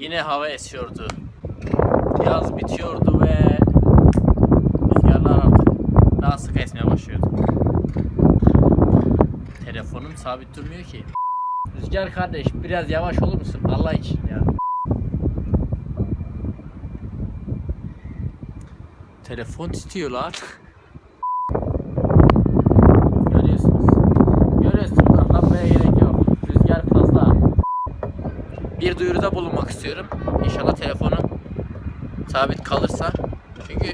Yine hava esiyordu. Yaz bitiyordu ve rüzgarlar artık daha sık esmeye başlıyordu. Telefonum sabit durmuyor ki. Rüzgar kardeş biraz yavaş olur musun Allah için ya. Telefon titriyor Bir duyuruda bulunmak istiyorum. İnşallah telefonum sabit kalırsa. Çünkü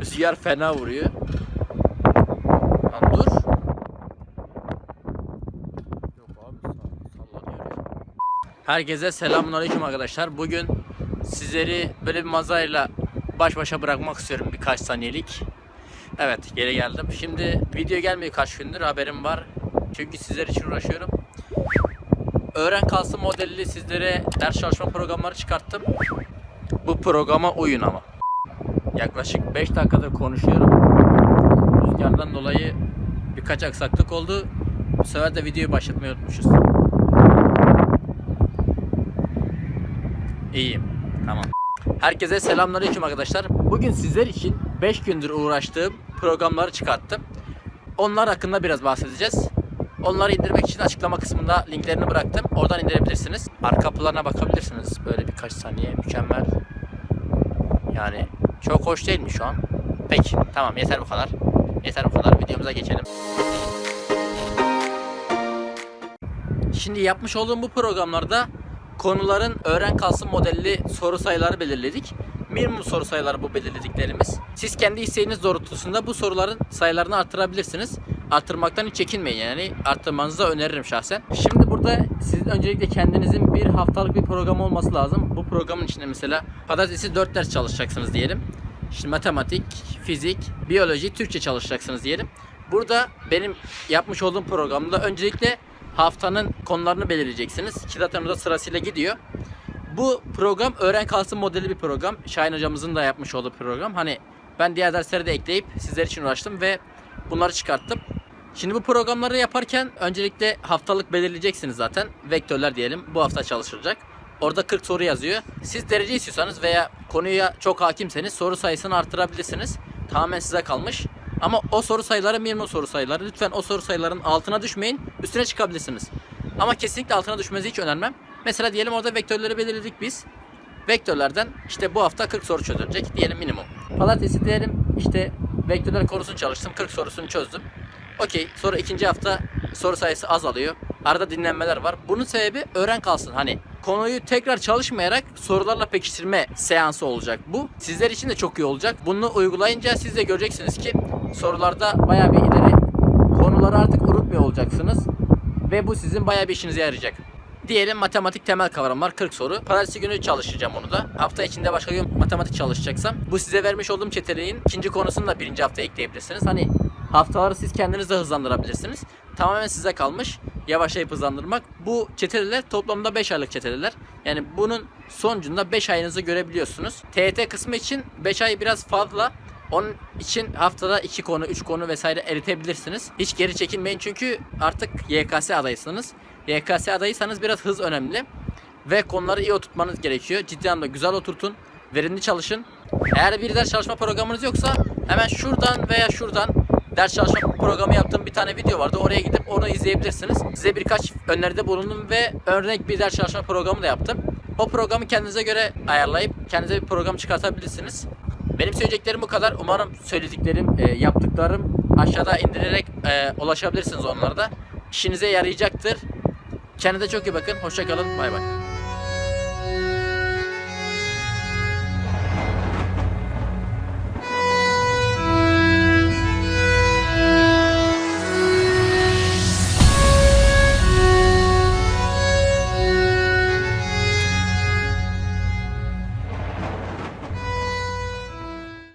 rüzgar fena vuruyor. Lan dur. Herkese selamünaleyküm arkadaşlar. Bugün sizleri böyle bir mazayla baş başa bırakmak istiyorum birkaç saniyelik. Evet geri geldim. Şimdi video gelmiyor kaç gündür haberim var. Çünkü sizler için uğraşıyorum. Öğren kalsın modelli sizlere ders çalışma programları çıkarttım. Bu programa uyun ama. Yaklaşık 5 dakikadır konuşuyorum. Rüzgardan dolayı birkaç aksaklık oldu. Bu sefer de videoyu başlatmayı unutmuşuz. İyiyim. Tamam. Herkese selamünaleyküm arkadaşlar. Bugün sizler için 5 gündür uğraştığım programları çıkarttım. Onlar hakkında biraz bahsedeceğiz. Onları indirmek için açıklama kısmında linklerini bıraktım. Oradan indirebilirsiniz. Arka planına bakabilirsiniz. Böyle birkaç saniye mükemmel. Yani çok hoş değil mi şu an? Peki tamam yeter bu kadar. Yeter bu kadar. Videomuza geçelim. Şimdi yapmış olduğum bu programlarda konuların öğren kalsın modelli soru sayıları belirledik. Minimum soru sayıları bu belirlediklerimiz. Siz kendi isteğiniz doğrultusunda bu soruların sayılarını artırabilirsiniz. Artırmaktan hiç çekinmeyin yani. Arttırmanızı da öneririm şahsen. Şimdi burada sizin öncelikle kendinizin bir haftalık bir program olması lazım. Bu programın içinde mesela pazartesi 4 ders çalışacaksınız diyelim. Şimdi matematik, fizik, biyoloji, Türkçe çalışacaksınız diyelim. Burada benim yapmış olduğum programda öncelikle haftanın konularını belirleyeceksiniz. Ki zaten orada sırasıyla gidiyor. Bu program öğren kalsın modeli bir program. Şahin hocamızın da yapmış olduğu program. Hani ben diğer dersleri de ekleyip sizler için uğraştım ve bunları çıkarttım. Şimdi bu programları yaparken öncelikle haftalık belirleyeceksiniz zaten. Vektörler diyelim bu hafta çalışılacak. Orada 40 soru yazıyor. Siz derece istiyorsanız veya konuya çok hakimseniz soru sayısını artırabilirsiniz. Tamamen size kalmış. Ama o soru sayıları minimum soru sayıları. Lütfen o soru sayılarının altına düşmeyin. Üstüne çıkabilirsiniz. Ama kesinlikle altına düşmenizi hiç önermem. Mesela diyelim orada vektörleri belirledik biz. Vektörlerden işte bu hafta 40 soru çözülecek diyelim minimum. Pazartesi diyelim işte vektörler konusunu çalıştım 40 sorusunu çözdüm. Okey sonra ikinci hafta soru sayısı azalıyor. Arada dinlenmeler var. Bunun sebebi öğren kalsın. Hani konuyu tekrar çalışmayarak sorularla pekiştirme seansı olacak bu. Sizler için de çok iyi olacak. Bunu uygulayınca siz de göreceksiniz ki sorularda bayağı bir ileri konuları artık unutmuyor olacaksınız. Ve bu sizin bayağı bir işinize yarayacak. Diyelim matematik temel kavramlar 40 soru. Pazartesi günü çalışacağım onu da. Hafta içinde başka gün matematik çalışacaksam bu size vermiş olduğum çeteleğin ikinci konusunu da birinci hafta ekleyebilirsiniz. Hani haftaları siz kendiniz de hızlandırabilirsiniz. Tamamen size kalmış. Yavaşlayıp hızlandırmak. Bu çeteleler toplamda 5 aylık çeteleler. Yani bunun sonucunda 5 ayınızı görebiliyorsunuz. TET kısmı için 5 ay biraz fazla. Onun için haftada 2 konu, 3 konu vesaire eritebilirsiniz. Hiç geri çekinmeyin çünkü artık YKS adayısınız. YKS adayıysanız biraz hız önemli. Ve konuları iyi oturtmanız gerekiyor. Ciddi anlamda güzel oturtun. Verimli çalışın. Eğer bir ders çalışma programınız yoksa hemen şuradan veya şuradan ders çalışma programı yaptığım bir tane video vardı. Oraya gidip onu izleyebilirsiniz. Size birkaç öneride bulundum ve örnek bir ders çalışma programı da yaptım. O programı kendinize göre ayarlayıp kendinize bir program çıkartabilirsiniz. Benim söyleyeceklerim bu kadar. Umarım söylediklerim, e, yaptıklarım aşağıda indirerek e, ulaşabilirsiniz onlara da. İşinize yarayacaktır. Kendinize çok iyi bakın. Hoşçakalın. Bay bay.